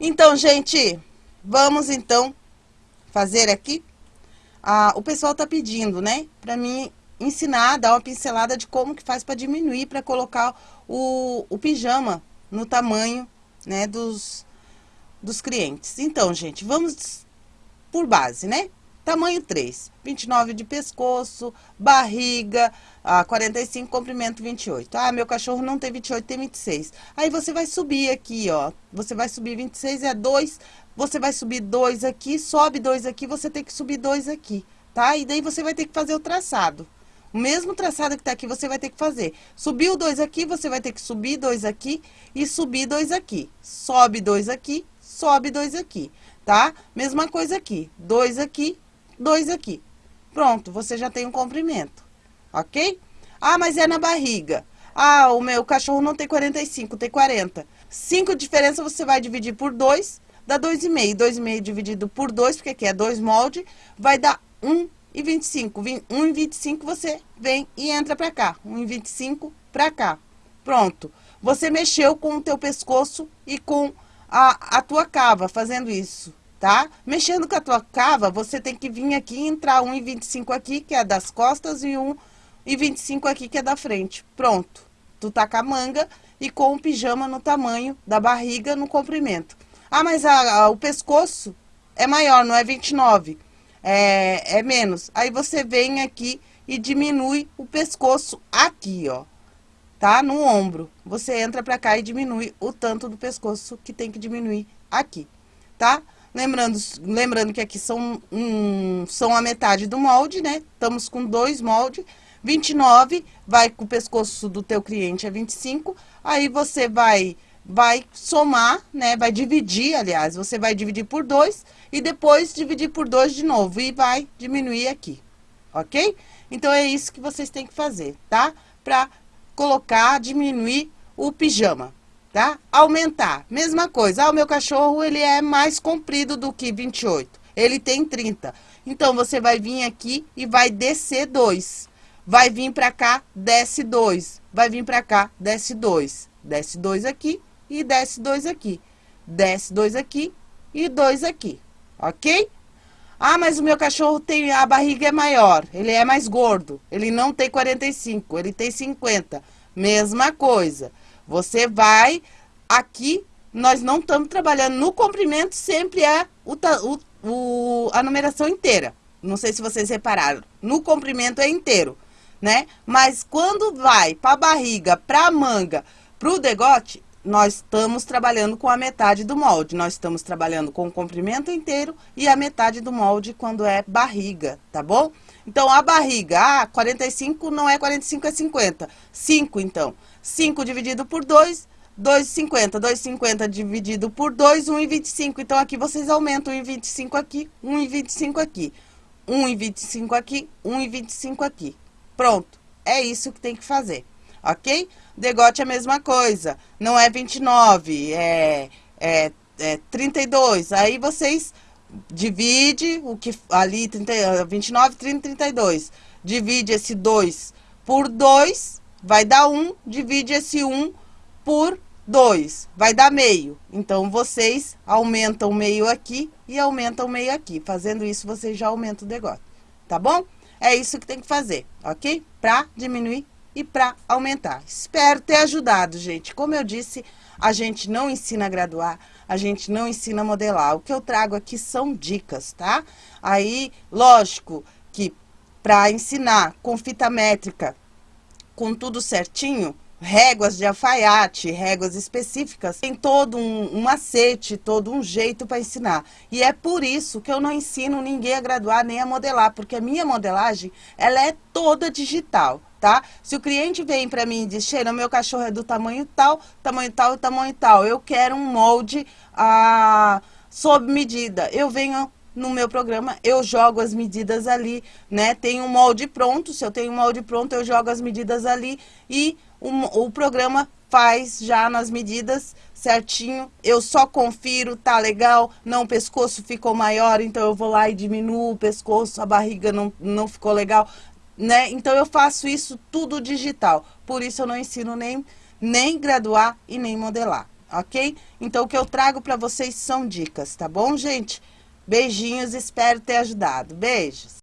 Então, gente, vamos então fazer aqui. Ah, o pessoal tá pedindo, né? Pra mim ensinar, dar uma pincelada de como que faz para diminuir, para colocar o, o pijama no tamanho, né, dos, dos clientes. Então, gente, vamos por base, né? Tamanho 3, 29 de pescoço, barriga, ah, 45, comprimento 28. Ah, meu cachorro não tem 28, tem 26. Aí você vai subir aqui, ó. Você vai subir 26, é 2. Você vai subir 2 aqui, sobe 2 aqui, você tem que subir 2 aqui, tá? E daí você vai ter que fazer o traçado. O mesmo traçado que tá aqui, você vai ter que fazer. Subiu dois aqui, você vai ter que subir dois aqui e subir dois aqui. Sobe dois aqui, sobe dois aqui, tá? Mesma coisa aqui. Dois aqui, dois aqui. Pronto, você já tem um comprimento, ok? Ah, mas é na barriga. Ah, o meu cachorro não tem 45, tem 40. 5 diferença você vai dividir por 2, dá 2,5. 2,5 dividido por 2, porque aqui é 2 molde, vai dar 1 e 25. 1 e 25 você vem e entra pra cá. 1 e 25 pra cá. Pronto. Você mexeu com o teu pescoço e com a, a tua cava fazendo isso, tá? Mexendo com a tua cava, você tem que vir aqui e entrar 1 e 25 aqui, que é das costas, e 1 e 25 aqui, que é da frente. Pronto. Tu tá com a manga e com o pijama no tamanho da barriga, no comprimento. Ah, mas a, a, o pescoço é maior, não é 29 é, é menos. Aí você vem aqui e diminui o pescoço aqui, ó, tá? No ombro. Você entra pra cá e diminui o tanto do pescoço que tem que diminuir aqui, tá? Lembrando, lembrando que aqui são, um, são a metade do molde, né? Estamos com dois moldes. 29, vai com o pescoço do teu cliente é 25. Aí você vai vai somar, né? Vai dividir, aliás, você vai dividir por 2 e depois dividir por 2 de novo e vai diminuir aqui, ok? Então, é isso que vocês têm que fazer, tá? Pra colocar, diminuir o pijama, tá? Aumentar, mesma coisa. Ah, o meu cachorro, ele é mais comprido do que 28, ele tem 30. Então, você vai vir aqui e vai descer 2. Vai vir pra cá, desce 2. Vai vir pra cá, desce 2. Desce 2 aqui, e desce dois aqui. Desce dois aqui e dois aqui, ok? Ah, mas o meu cachorro tem, a barriga é maior, ele é mais gordo, ele não tem 45, ele tem 50. Mesma coisa, você vai, aqui, nós não estamos trabalhando no comprimento, sempre é o, o, o, a numeração inteira. Não sei se vocês repararam, no comprimento é inteiro, né? Mas quando vai para a barriga, para a manga, para o degote, nós estamos trabalhando com a metade do molde. Nós estamos trabalhando com o comprimento inteiro e a metade do molde quando é barriga, tá bom? Então, a barriga, ah, 45 não é 45, é 50. 5, então. 5 dividido por 2, 2,50. 2,50 dividido por 2, 1,25. Então, aqui vocês aumentam 1,25 aqui, 1,25 aqui. 1,25 aqui, 1,25 aqui. Pronto. É isso que tem que fazer, ok? Degote é a mesma coisa. Não é 29, é, é, é 32. Aí vocês divide o que ali 30, 29, 30, 32. Divide esse 2 por 2, vai dar 1. Divide esse 1 por 2, vai dar meio. Então, vocês aumentam meio aqui e aumentam meio aqui. Fazendo isso, vocês já aumentam o degote, tá bom? É isso que tem que fazer, ok? Pra diminuir e para aumentar. Espero ter ajudado, gente. Como eu disse, a gente não ensina a graduar, a gente não ensina a modelar. O que eu trago aqui são dicas, tá? Aí, lógico que para ensinar com fita métrica, com tudo certinho, réguas de alfaiate, réguas específicas, tem todo um, um macete, todo um jeito para ensinar. E é por isso que eu não ensino ninguém a graduar nem a modelar, porque a minha modelagem, ela é toda digital tá? Se o cliente vem para mim e diz, Sheila, meu cachorro é do tamanho tal, tamanho tal e tamanho tal, eu quero um molde ah, sob medida. Eu venho no meu programa, eu jogo as medidas ali, né? Tem um molde pronto, se eu tenho um molde pronto, eu jogo as medidas ali e o, o programa faz já nas medidas certinho. Eu só confiro, tá legal, não, o pescoço ficou maior, então eu vou lá e diminuo o pescoço, a barriga não, não ficou legal né? Então eu faço isso tudo digital. Por isso eu não ensino nem, nem graduar e nem modelar, ok? Então, o que eu trago para vocês são dicas, tá bom, gente? Beijinhos, espero ter ajudado. Beijos!